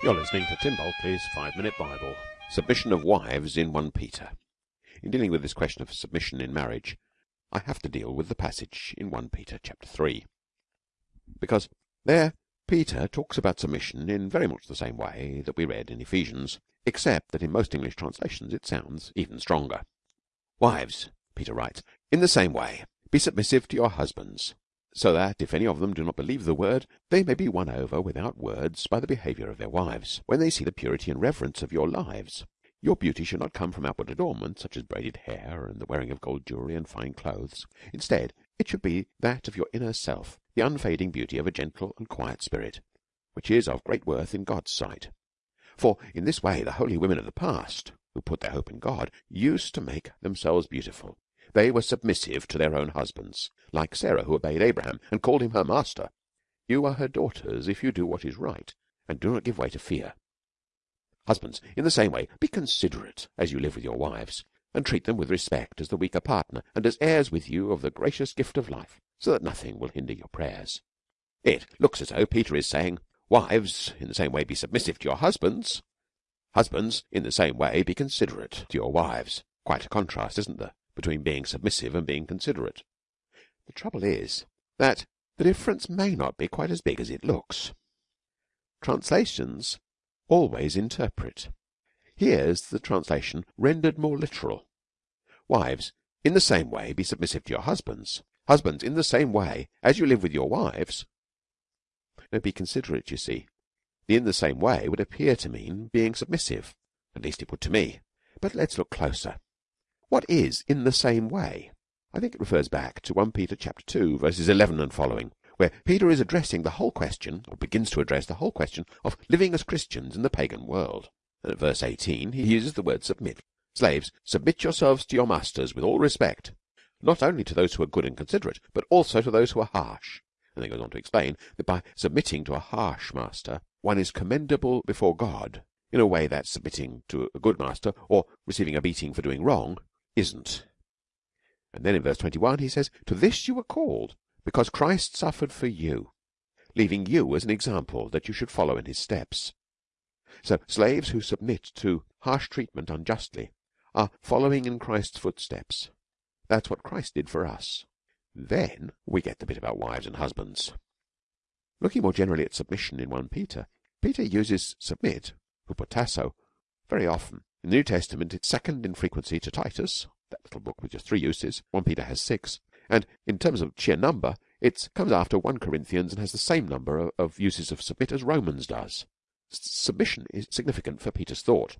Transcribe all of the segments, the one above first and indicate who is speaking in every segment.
Speaker 1: You're listening to Tim Bulkeley's Five Minute Bible.
Speaker 2: Submission of wives in 1 Peter. In dealing with this question of submission in marriage, I have to deal with the passage in 1 Peter chapter 3. Because there Peter talks about submission in very much the same way that we read in Ephesians, except that in most English translations it sounds even stronger. Wives, Peter writes, in the same way, be submissive to your husbands, so that if any of them do not believe the word, they may be won over without words by the behaviour of their wives, when they see the purity and reverence of your lives. Your beauty should not come from outward adornment, such as braided hair and the wearing of gold jewellery and fine clothes. Instead, it should be that of your inner self, the unfading beauty of a gentle and quiet spirit, which is of great worth in God's sight. For in this way the holy women of the past, who put their hope in God, used to make themselves beautiful they were submissive to their own husbands, like Sarah who obeyed Abraham and called him her master. You are her daughters if you do what is right and do not give way to fear. Husbands, in the same way, be considerate as you live with your wives, and treat them with respect as the weaker partner and as heirs with you of the gracious gift of life, so that nothing will hinder your prayers. It looks as though Peter is saying, Wives, in the same way, be submissive to your husbands. Husbands, in the same way, be considerate to your wives. Quite a contrast, isn't there? Between being submissive and being considerate. The trouble is that the difference may not be quite as big as it looks. Translations always interpret. Here's the translation rendered more literal. Wives, in the same way, be submissive to your husbands. Husbands, in the same way, as you live with your wives. No, be considerate, you see. The in the same way would appear to mean being submissive. At least it would to me. But let's look closer. What is in the same way? I think it refers back to 1 Peter chapter 2 verses 11 and following, where Peter is addressing the whole question, or begins to address the whole question of living as Christians in the pagan world. And at verse 18 he uses the word submit. Slaves, submit yourselves to your masters with all respect, not only to those who are good and considerate, but also to those who are harsh. And then goes on to explain that by submitting to a harsh master, one is commendable before God in a way that submitting to a good master or receiving a beating for doing wrong isn't. And then in verse 21 he says, To this you were called, because Christ suffered for you, leaving you as an example that you should follow in his steps. So slaves who submit to harsh treatment unjustly are following in Christ's footsteps. That's what Christ did for us. Then we get the bit about wives and husbands. Looking more generally at submission in 1 Peter, Peter uses submit, hupotasso, very often. In the New Testament, it's second in frequency to Titus, that little book with just three uses. 1 Peter has six. And in terms of sheer number, it comes after 1 Corinthians and has the same number of uses of submit as Romans does. Submission is significant for Peter's thought.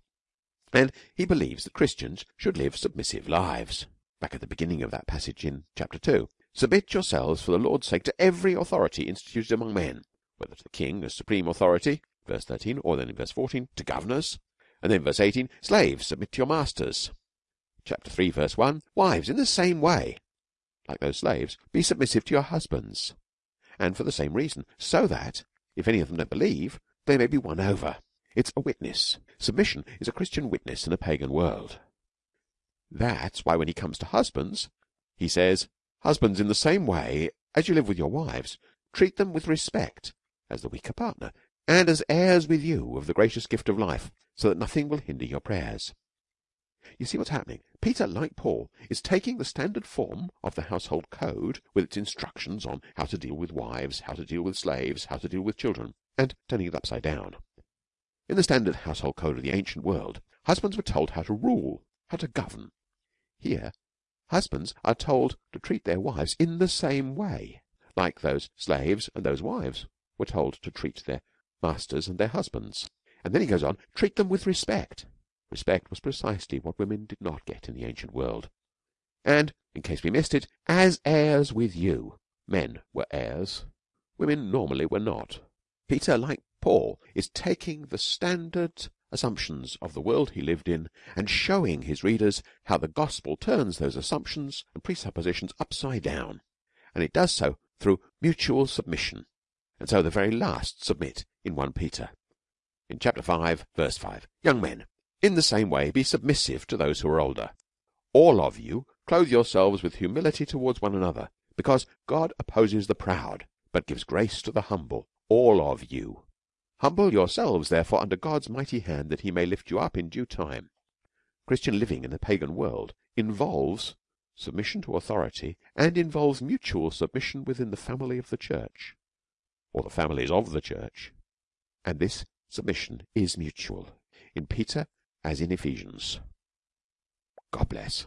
Speaker 2: And he believes that Christians should live submissive lives. Back at the beginning of that passage in chapter 2. Submit yourselves for the Lord's sake to every authority instituted among men, whether to the king as supreme authority, verse 13, or then in verse 14, to governors, and then verse 18, slaves, submit to your masters. Chapter 3, verse 1, wives, in the same way, like those slaves, be submissive to your husbands. And for the same reason, so that, if any of them don't believe, they may be won over. It's a witness. Submission is a Christian witness in a pagan world. That's why when he comes to husbands, he says, Husbands, in the same way as you live with your wives, treat them with respect as the weaker partner, and as heirs with you of the gracious gift of life, so that nothing will hinder your prayers. You see what's happening? Peter, like Paul, is taking the standard form of the household code with its instructions on how to deal with wives, how to deal with slaves, how to deal with children, and turning it upside down. In the standard household code of the ancient world, husbands were told how to rule, how to govern. Here, husbands are told to treat their wives in the same way, like those slaves and those wives were told to treat their masters and their husbands. And then he goes on, treat them with respect. Respect was precisely what women did not get in the ancient world. And, in case we missed it, as heirs with you. Men were heirs. Women normally were not. Peter, like Paul, is taking the standard assumptions of the world he lived in and showing his readers how the gospel turns those assumptions and presuppositions upside down. And it does so through mutual submission. And so the very last submit in 1 Peter. In chapter 5 verse 5 young men in the same way be submissive to those who are older. All of you clothe yourselves with humility towards one another because God opposes the proud but gives grace to the humble all of you. Humble yourselves therefore under God's mighty hand that he may lift you up in due time. Christian living in the pagan world involves submission to authority and involves mutual submission within the family of the church or the families of the church and this submission is mutual. In Peter as in Ephesians. God bless.